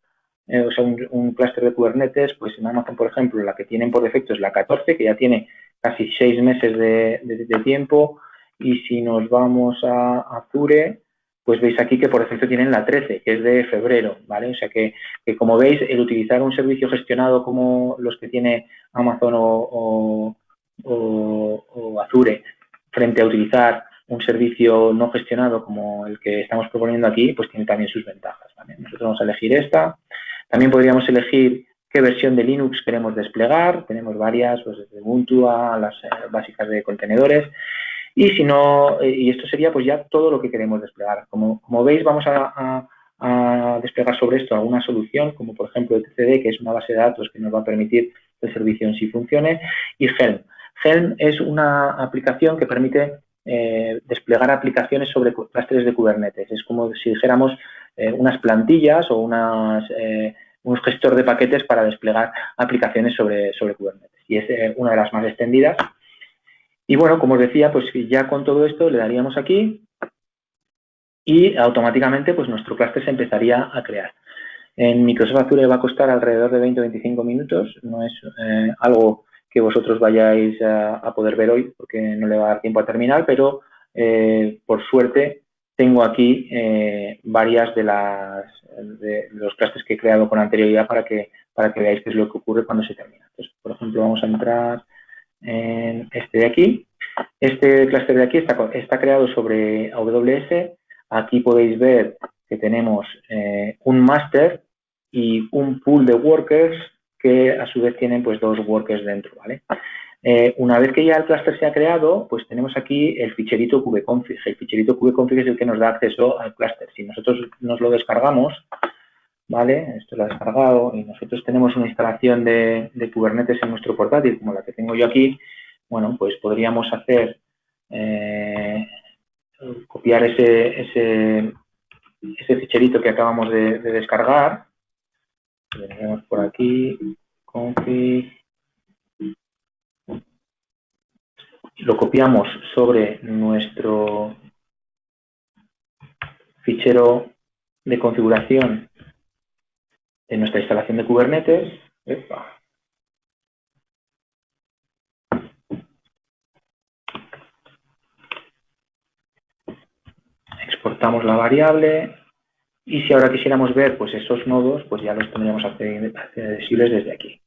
eh, o sea, un, clúster de Kubernetes, pues en Amazon, por ejemplo, la que tienen por defecto es la 14, que ya tiene casi seis meses de, tiempo. Y si nos vamos a Azure, pues veis aquí que por defecto tienen la 13, que es de febrero, ¿vale? O sea que, como veis, el utilizar un servicio gestionado como los que tiene Amazon o, Azure frente a utilizar un servicio no gestionado como el que estamos proponiendo aquí, pues tiene también sus ventajas. Nosotros vamos a elegir esta. También podríamos elegir qué versión de Linux queremos desplegar. Tenemos varias, pues desde Ubuntu a las eh, básicas de contenedores. Y si no, eh, y esto sería pues ya todo lo que queremos desplegar. Como, como veis, vamos a, desplegar sobre esto alguna solución, como por ejemplo etcd, que es una base de datos que nos va a permitir el servicio en sí funcione, y Helm. Helm es una aplicación que permite eh, desplegar aplicaciones sobre clústeres de Kubernetes. Es como si dijéramos eh, unas plantillas o unas, un gestor de paquetes para desplegar aplicaciones sobre, sobre Kubernetes. Y es una de las más extendidas y bueno, como os decía, pues ya con todo esto le daríamos aquí y automáticamente pues nuestro clúster se empezaría a crear. En Microsoft Azure va a costar alrededor de 20 o 25 minutos, no es eh, algo que vosotros vayáis a, poder ver hoy porque no le va a dar tiempo a terminar, pero eh, por suerte tengo aquí eh, varias de, las, de los clústeres que he creado con anterioridad para que, para que veáis qué es lo que ocurre cuando se termina. Entonces, por ejemplo, vamos a entrar en este de aquí. Este clúster de aquí está, está, creado sobre AWS. Aquí podéis ver que tenemos eh, un master y un pool de workers que a su vez tienen pues dos workers dentro, ¿vale? Eh, una vez que ya el clúster se ha creado, pues tenemos aquí el ficherito kubeconfig. El ficherito kubeconfig es el que nos da acceso al clúster. Si nosotros nos lo descargamos, ¿vale? Esto lo he descargado y nosotros tenemos una instalación de, Kubernetes en nuestro portátil, como la que tengo yo aquí, bueno, pues podríamos hacer, eh, copiar ese, ese, ese, ficherito que acabamos de, descargar, tenemos por aquí, config, lo copiamos sobre nuestro fichero de configuración en nuestra instalación de Kubernetes. Exportamos la variable y si ahora quisiéramos ver pues esos nodos, pues ya los tendríamos accesibles desde aquí.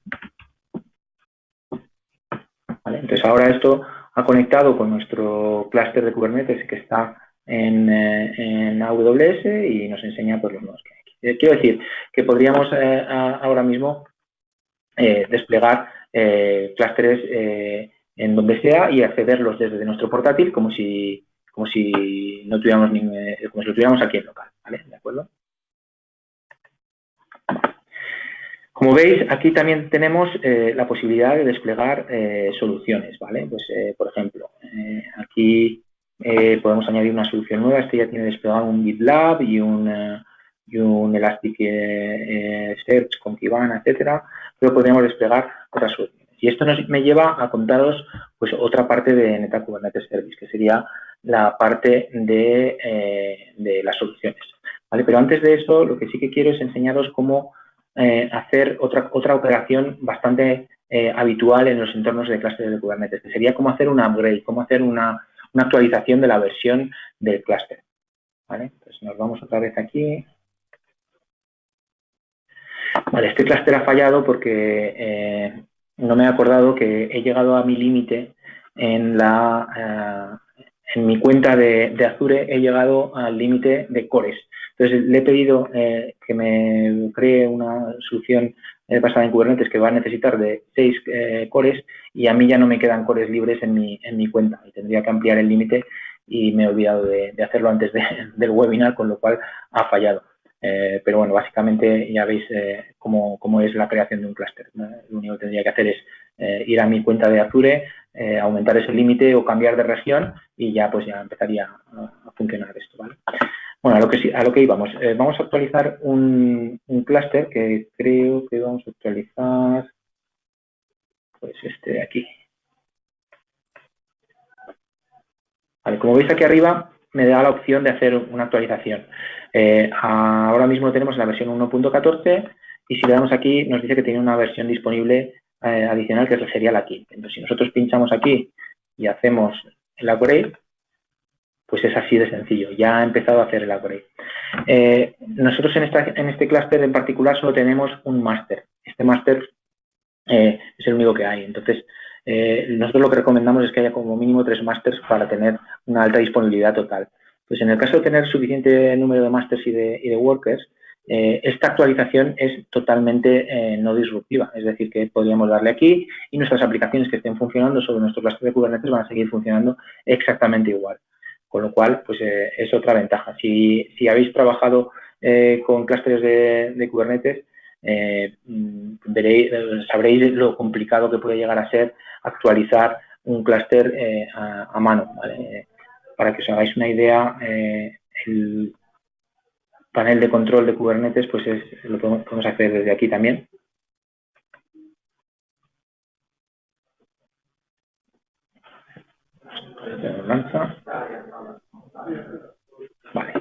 Entonces ahora esto ha conectado con nuestro clúster de Kubernetes que está en, eh, AWS y nos enseña pues, los nodos que hay. Eh, quiero decir que podríamos eh, ahora mismo desplegar clústeres en donde sea y accederlos desde nuestro portátil como si, como si no tuviéramos como si lo tuviéramos aquí en local, ¿De acuerdo? Como veis, aquí también tenemos eh, la posibilidad de desplegar eh, soluciones, ¿vale? Pues, eh, por ejemplo, aquí podemos añadir una solución nueva. Este ya tiene desplegado un GitLab y un, y un Elasticsearch con Kibana, etcétera, pero podríamos desplegar otras soluciones. Y esto nos, me lleva a contaros pues, otra parte de Neta Kubernetes Service, que sería la parte de, de las soluciones. ¿vale? Pero antes de eso, lo que sí que quiero es enseñaros cómo eh, hacer otra, otra operación bastante eh, habitual en los entornos de clúster de Kubernetes, que sería cómo hacer un upgrade, cómo hacer una, actualización de la versión del clúster. ¿Vale? Pues nos vamos otra vez aquí. Vale, este clúster ha fallado porque eh, no me he acordado que he llegado a mi límite en la en mi cuenta de, de, Azure he llegado al límite de cores. Entonces, le he pedido eh, que me cree una solución eh, basada en Kubernetes que va a necesitar de seis eh, cores y a mí ya no me quedan cores libres en mi, en mi cuenta y tendría que ampliar el límite y me he olvidado de, hacerlo antes del webinar, con lo cual ha fallado. pero bueno, básicamente ya veis cómo, cómo, es la creación de un clúster. Lo único que tendría que hacer es ir a mi cuenta de Azure, aumentar ese límite o cambiar de región y ya pues ya empezaría a, funcionar esto. ¿vale? Bueno, a lo que, a lo que íbamos. Eh, vamos a actualizar un, un clúster que creo que vamos a actualizar, pues este de aquí. Como veis aquí arriba, me da la opción de hacer una actualización. Eh, ahora mismo tenemos la versión 1.14 y si le damos aquí nos dice que tiene una versión disponible eh, adicional que sería la 15. Entonces, si nosotros pinchamos aquí y hacemos el upgrade, pues es así de sencillo. Ya ha empezado a hacer el upgrade. Eh, nosotros en, esta, en este clúster en particular solo tenemos un máster. Este máster eh, es el único que hay. Entonces, nosotros lo que recomendamos es que haya como mínimo tres másters para tener una alta disponibilidad total. Pues en el caso de tener suficiente número de másters y de, y de workers, esta actualización es totalmente no disruptiva, es decir, que podríamos darle aquí y nuestras aplicaciones que estén funcionando sobre nuestro clúster de Kubernetes van a seguir funcionando exactamente igual. Con lo cual, pues eh, es otra ventaja. Si, habéis trabajado eh, con clústeres de, Kubernetes, eh, veréis, sabréis lo complicado que puede llegar a ser actualizar un clúster a, mano. Para que os hagáis una idea, el panel de control de Kubernetes pues es, lo podemos hacer desde aquí también. lanza. Vale.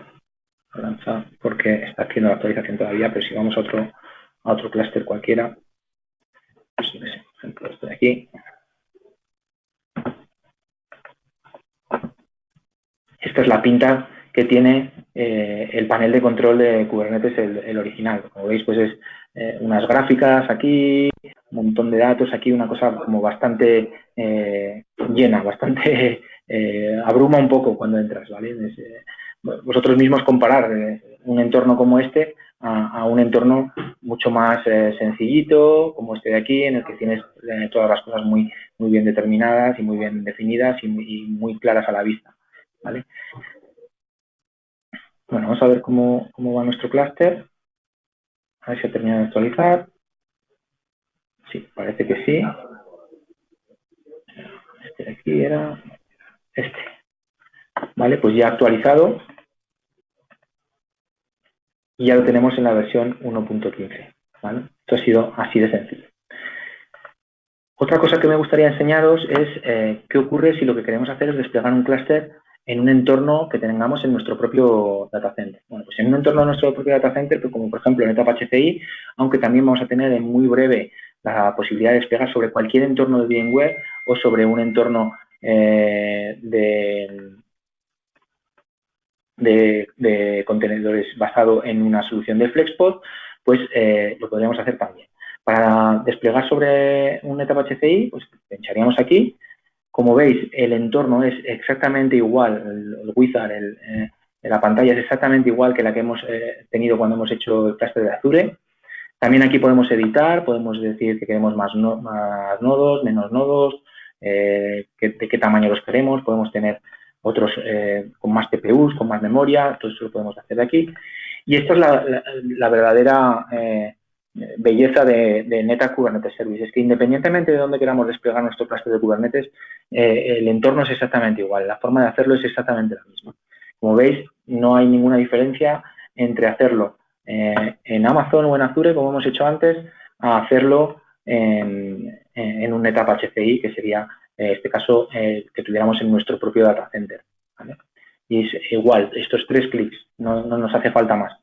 Lanza porque está haciendo la actualización todavía, pero si vamos a otro, a otro clúster cualquiera, pues, por ejemplo, este de aquí. Esta es la pinta que tiene eh, el panel de control de Kubernetes, el, original. Como veis, pues es eh, unas gráficas aquí, un montón de datos aquí, una cosa como bastante eh, llena, bastante abruma un poco cuando entras, ¿vale? vosotros mismos comparar un entorno como este a, un entorno mucho más sencillito, como este de aquí, en el que tienes todas las cosas muy, muy bien determinadas y muy bien definidas y muy, y muy claras a la vista, ¿vale? Bueno, vamos a ver cómo, va nuestro clúster. A ver si ha terminado de actualizar. Sí, parece que sí. Este de aquí era este. Vale, pues ya actualizado. Y ya lo tenemos en la versión 1.15. ¿vale? Esto ha sido así de sencillo. Otra cosa que me gustaría enseñaros es eh, qué ocurre si lo que queremos hacer es desplegar un clúster en un entorno que tengamos en nuestro propio data center. Bueno, pues en un entorno de nuestro propio data center, pues como por ejemplo en etapa HCI, aunque también vamos a tener en muy breve la posibilidad de desplegar sobre cualquier entorno de VMware o sobre un entorno eh, de, de, contenedores basado en una solución de FlexPod, pues eh, lo podríamos hacer también. Para desplegar sobre un etapa HCI, pues pincharíamos aquí, como veis, el entorno es exactamente igual, el, wizard, eh, la pantalla es exactamente igual que la que hemos eh, tenido cuando hemos hecho el cluster de Azure. También aquí podemos editar, podemos decir que queremos más, nodos, menos nodos, eh, de qué tamaño los queremos, podemos tener otros con más TPUs, con más memoria, todo eso lo podemos hacer de aquí. Y esta es la, verdadera belleza de, de Neta Kubernetes Service. Es que independientemente de dónde queramos desplegar nuestro cluster de Kubernetes, eh, el entorno es exactamente igual, la forma de hacerlo es exactamente la misma. Como veis, no hay ninguna diferencia entre hacerlo eh, en Amazon o en Azure, como hemos hecho antes, a hacerlo en, en un NetApp HCI, que sería, en este caso, que tuviéramos en nuestro propio data center. Y es igual, estos tres clics, no, no nos hace falta más.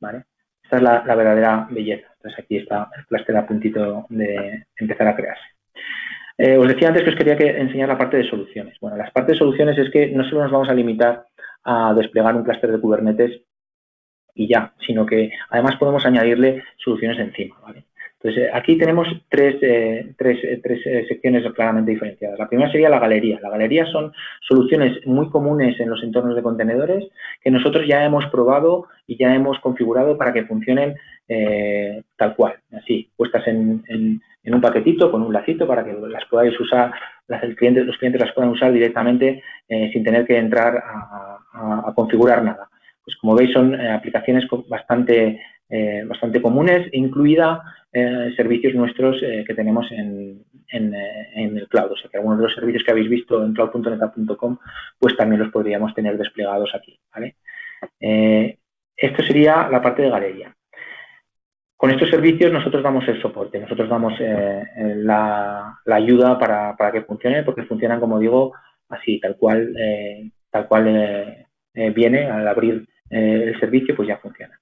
¿vale? Esta es la, verdadera belleza. Entonces aquí está el cluster a puntito de empezar a crearse. Eh, os decía antes que os quería que enseñar la parte de soluciones. Bueno, las partes de soluciones es que no solo nos vamos a limitar a desplegar un clúster de Kubernetes y ya, sino que además podemos añadirle soluciones encima. ¿vale? Entonces, eh, aquí tenemos tres, eh, tres, eh, tres secciones claramente diferenciadas. La primera sería la galería. La galería son soluciones muy comunes en los entornos de contenedores que nosotros ya hemos probado y ya hemos configurado para que funcionen tal cual, así, puestas en, un paquetito con un lacito para que las podáis usar, las, cliente, los clientes las puedan usar directamente sin tener que entrar a, configurar nada. Pues como veis son aplicaciones bastante, bastante comunes, incluida eh, servicios nuestros eh, que tenemos en, eh, en, el cloud. O sea que algunos de los servicios que habéis visto en cloud.neta.com pues también los podríamos tener desplegados aquí. ¿vale? esto sería la parte de galería. Con estos servicios nosotros damos el soporte, nosotros damos la, la, ayuda para, para, que funcione, porque funcionan, como digo, así, tal cual, tal cual viene al abrir el servicio, pues ya funciona.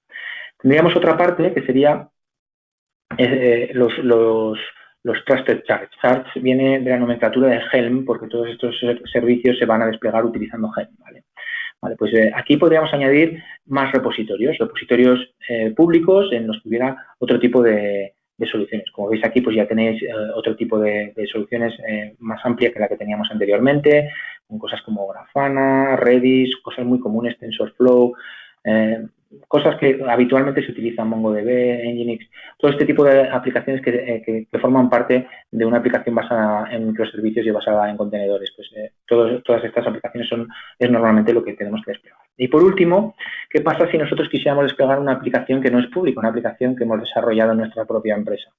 Tendríamos otra parte que sería eh, los, los, los Trusted Charts. Charts viene de la nomenclatura de Helm porque todos estos servicios se van a desplegar utilizando Helm. ¿vale? Pues eh, aquí podríamos añadir más repositorios, repositorios eh, públicos en los que hubiera otro tipo de, soluciones. Como veis aquí, pues ya tenéis otro tipo de, soluciones más amplia que la que teníamos anteriormente, con cosas como Grafana, Redis, cosas muy comunes, TensorFlow, cosas que habitualmente se utilizan, MongoDB, Nginx, todo este tipo de aplicaciones que, eh, forman parte de una aplicación basada en microservicios y basada en contenedores. Pues eh, todas estas aplicaciones son es normalmente lo que tenemos que desplegar. Y por último, ¿qué pasa si nosotros quisiéramos desplegar una aplicación que no es pública, una aplicación que hemos desarrollado en nuestra propia empresa?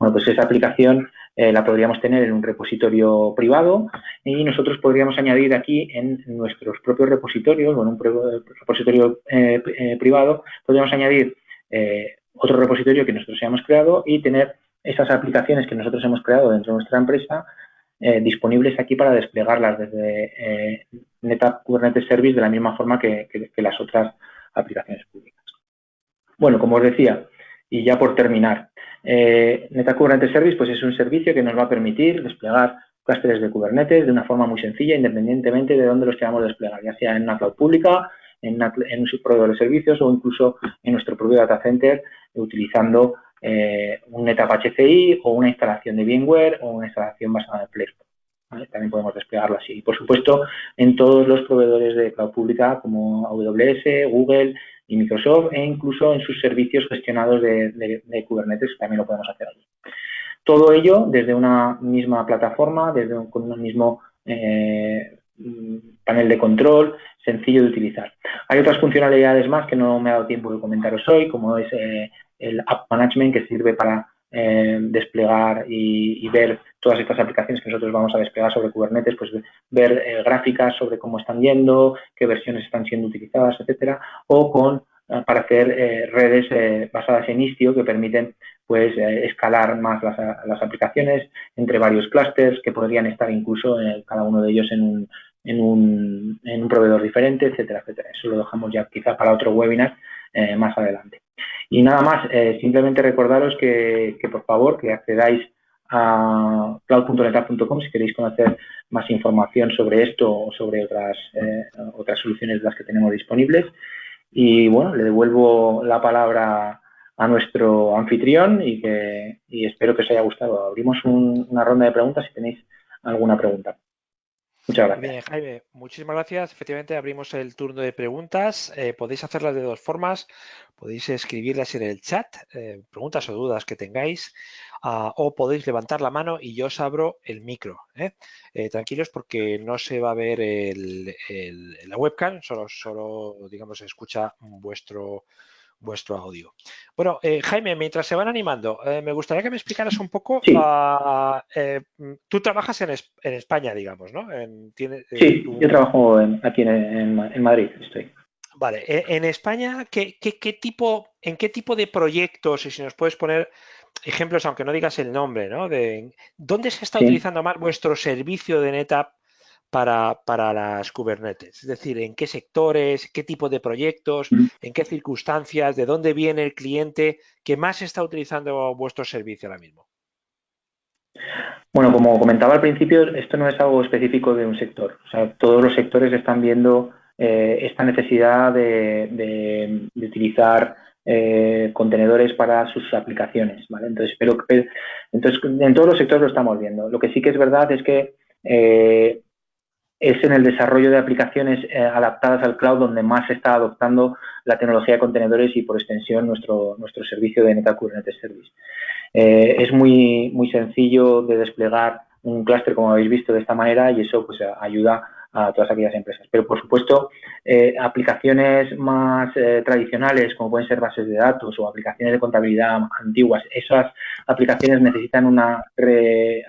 Bueno, pues esa aplicación eh, la podríamos tener en un repositorio privado y nosotros podríamos añadir aquí en nuestros propios repositorios o en un repositorio eh, eh, privado, podríamos añadir otro repositorio que nosotros hayamos creado y tener esas aplicaciones que nosotros hemos creado dentro de nuestra empresa disponibles aquí para desplegarlas desde NetApp Kubernetes Service de la misma forma que, que las otras aplicaciones públicas. Bueno, como os decía, y ya por terminar, eh, NetApp Kubernetes Service pues es un servicio que nos va a permitir desplegar clústeres de Kubernetes de una forma muy sencilla, independientemente de dónde los queramos desplegar, ya sea en una cloud pública, en, un proveedor de servicios o incluso en nuestro propio data center utilizando eh, un NetApp HCI o una instalación de VMware o una instalación basada en Flexbox. También podemos desplegarlo así. Y por supuesto, en todos los proveedores de cloud pública como AWS, Google, y Microsoft e incluso en sus servicios gestionados de, Kubernetes, también lo podemos hacer allí. Todo ello desde una misma plataforma, desde un, con un mismo eh, panel de control, sencillo de utilizar. Hay otras funcionalidades más que no me ha dado tiempo de comentaros hoy, como es eh, el App Management, que sirve para eh, desplegar y, ver todas estas aplicaciones que nosotros vamos a desplegar sobre Kubernetes, pues ver gráficas sobre cómo están yendo, qué versiones están siendo utilizadas, etcétera, o con eh, para hacer eh, redes eh, basadas en Istio que permiten pues escalar más las, aplicaciones entre varios clústeres que podrían estar incluso cada uno de ellos en un, en un, en un proveedor diferente, etcétera, etcétera. Eso lo dejamos ya quizá para otro webinar más adelante. Y nada más, simplemente recordaros que, por favor que accedáis a cloud.neta.com si queréis conocer más información sobre esto o sobre otras, otras soluciones de las que tenemos disponibles. Y bueno, le devuelvo la palabra a nuestro anfitrión y que espero que os haya gustado. Abrimos una ronda de preguntas si tenéis alguna pregunta. Muchas gracias. Bien, Jaime, muchísimas gracias. Efectivamente, abrimos el turno de preguntas. Eh, podéis hacerlas de dos formas. Podéis escribirlas en el chat, eh, preguntas o dudas que tengáis, ah, o podéis levantar la mano y yo os abro el micro. ¿eh? tranquilos porque no se va a ver la webcam, solo, solo digamos, se escucha vuestro, vuestro audio. Bueno, eh, Jaime, mientras se van animando, eh, me gustaría que me explicaras un poco. Ah, eh, tú trabajas en, España, digamos, ¿no? sí, yo trabajo aquí en, Madrid, estoy. Vale, en España, ¿qué, tipo, ¿en qué tipo de proyectos, y si nos puedes poner ejemplos, aunque no digas el nombre, ¿no? De, ¿Dónde se está utilizando más vuestro servicio de NetApp para, para, las Kubernetes? Es decir, ¿en qué sectores, qué tipo de proyectos, en qué circunstancias, de dónde viene el cliente que más está utilizando vuestro servicio ahora mismo? Bueno, como comentaba al principio, esto no es algo específico de un sector. O sea, todos los sectores están viendo eh, esta necesidad de, utilizar eh, contenedores para sus aplicaciones. ¿vale? Entonces, pero, entonces, en todos los sectores lo estamos viendo. Lo que sí que es verdad es que eh, es en el desarrollo de aplicaciones eh, adaptadas al cloud donde más se está adoptando la tecnología de contenedores y por extensión nuestro, nuestro servicio de NetApp Kubernetes Service. Eh, es muy, muy sencillo de desplegar un clúster como habéis visto de esta manera y eso pues ayuda a todas aquellas empresas. Pero por supuesto, eh, aplicaciones más tradicionales como pueden ser bases de datos o aplicaciones de contabilidad antiguas, esas aplicaciones necesitan una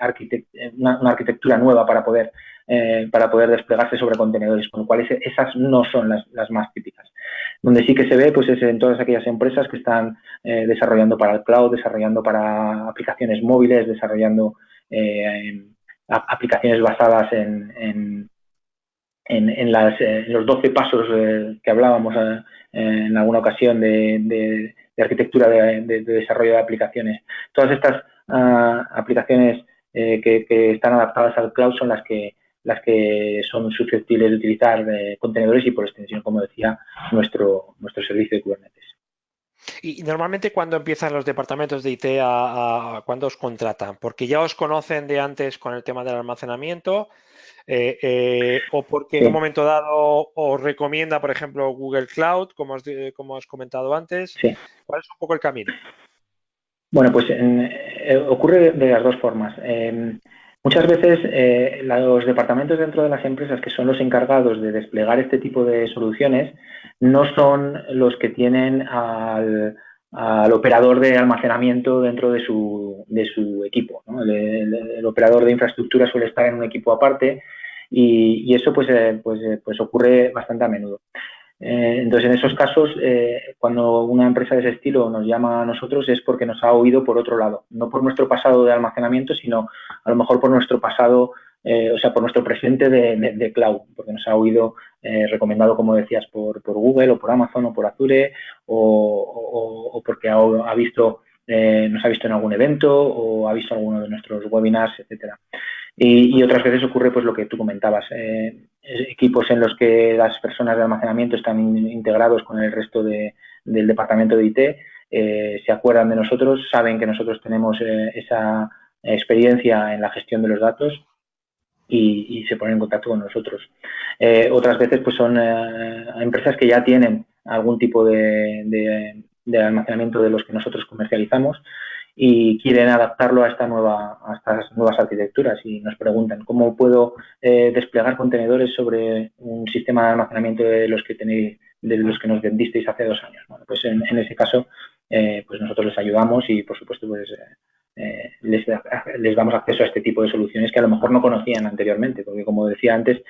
arquitectura nueva para poder eh, para poder desplegarse sobre contenedores, con lo cual esas no son las, más típicas. Donde sí que se ve pues es en todas aquellas empresas que están eh, desarrollando para el cloud, desarrollando para aplicaciones móviles, desarrollando eh, aplicaciones basadas en, en, los 12 pasos que hablábamos en alguna ocasión de, arquitectura de, desarrollo de aplicaciones. Todas estas ah, aplicaciones que, están adaptadas al cloud son las que las que son susceptibles de utilizar eh, contenedores y por extensión, como decía, nuestro, nuestro servicio de Kubernetes. Y normalmente cuando empiezan los departamentos de IT a, cuando os contratan, porque ya os conocen de antes con el tema del almacenamiento, eh, eh, o porque en un momento dado os recomienda, por ejemplo, Google Cloud, como os, como has comentado antes. ¿Cuál es un poco el camino? Bueno, pues ocurre de las dos formas. Muchas veces eh, los departamentos dentro de las empresas que son los encargados de desplegar este tipo de soluciones no son los que tienen al, operador de almacenamiento dentro de su, de su equipo. El, operador de infraestructura suele estar en un equipo aparte y, eso pues, eh, pues, eh, pues ocurre bastante a menudo. Eh, entonces, en esos casos, eh, cuando una empresa de ese estilo nos llama a nosotros es porque nos ha oído por otro lado, no por nuestro pasado de almacenamiento, sino a lo mejor por nuestro pasado, eh, o sea, por nuestro presente de, cloud, porque nos ha oído recomendado, como decías, por, Google o por Amazon o por Azure, o, porque ha, visto, nos ha visto en algún evento o ha visto alguno de nuestros webinars, etcétera. Y, otras veces ocurre pues lo que tú comentabas, eh, equipos en los que las personas de almacenamiento están integrados con el resto del departamento de IT, eh, se acuerdan de nosotros, saben que nosotros tenemos eh, esa experiencia en la gestión de los datos y, se ponen en contacto con nosotros. otras veces pues son empresas que ya tienen algún tipo de almacenamiento de los que nosotros comercializamos y quieren adaptarlo a esta nueva a estas nuevas arquitecturas y nos preguntan cómo puedo eh, desplegar contenedores sobre un sistema de almacenamiento de los que tenéis de los que nos vendisteis hace dos años bueno, pues en, ese caso eh, pues nosotros les ayudamos y por supuesto pues eh, les, les, damos acceso a este tipo de soluciones que a lo mejor no conocían anteriormente porque como decía antes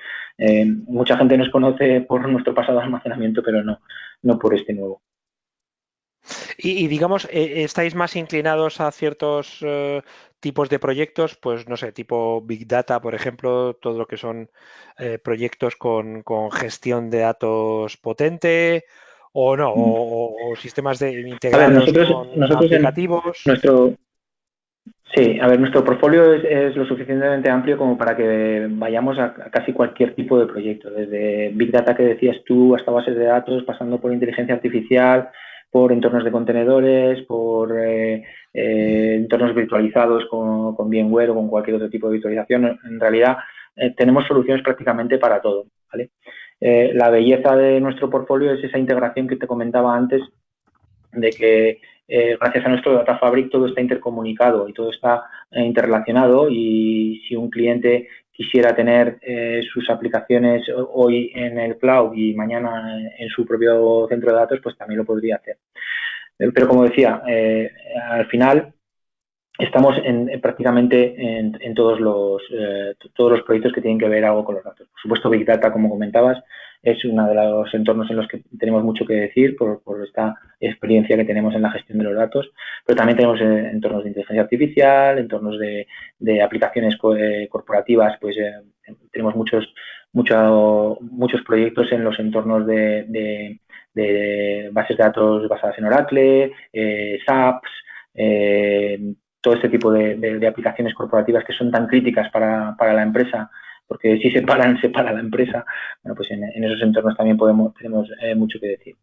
mucha gente nos conoce por nuestro pasado almacenamiento pero no no por este nuevo y, digamos, eh, ¿estáis más inclinados a ciertos eh, tipos de proyectos? Pues no sé, tipo Big Data, por ejemplo, todo lo que son eh, proyectos con, gestión de datos potente o no, o, sistemas de integrados con aplicativos. nuestro, Sí, a ver, nuestro portfolio es, lo suficientemente amplio como para que vayamos a, casi cualquier tipo de proyecto, desde Big Data que decías tú hasta bases de datos, pasando por inteligencia artificial, por entornos de contenedores, por eh, eh, entornos virtualizados con, con, VMware o con cualquier otro tipo de virtualización. En realidad, eh, tenemos soluciones prácticamente para todo. la belleza de nuestro portfolio es esa integración que te comentaba antes, de que gracias a nuestro Data Fabric todo está intercomunicado y todo está interrelacionado y si un cliente quisiera tener sus aplicaciones hoy en el cloud y mañana en su propio centro de datos, pues también lo podría hacer. Pero como decía, al final estamos en, prácticamente en, todos, los, eh, todos los proyectos que tienen que ver algo con los datos. Por supuesto, Big Data, como comentabas, es uno de los entornos en los que tenemos mucho que decir por, esta experiencia que tenemos en la gestión de los datos, pero también tenemos eh, entornos de inteligencia artificial, entornos de, aplicaciones eh, corporativas, pues tenemos muchos, muchos proyectos en los entornos de, bases de datos basadas en Oracle, SAPs, todo este tipo de, aplicaciones corporativas que son tan críticas para, la empresa, porque si se paran, se para la empresa, bueno, pues en, esos entornos también podemos, tenemos eh, mucho que decir.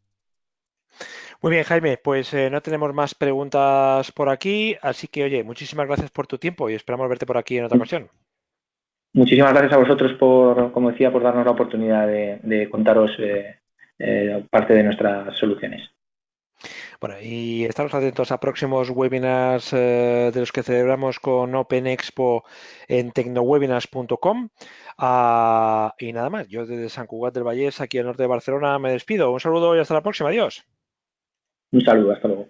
Muy bien, Jaime, pues eh, no tenemos más preguntas por aquí, así que oye, muchísimas gracias por tu tiempo y esperamos verte por aquí en otra ocasión. Muchísimas gracias a vosotros por, como decía, por darnos la oportunidad de, contaros eh, parte de nuestras soluciones. Bueno, y estamos atentos a próximos webinars eh, de los que celebramos con Open Expo en tecnowebinars.com. Ah, y nada más, yo desde San Cugat del Vallés, aquí al norte de Barcelona, me despido. Un saludo y hasta la próxima. Adiós. Un saludo, hasta luego.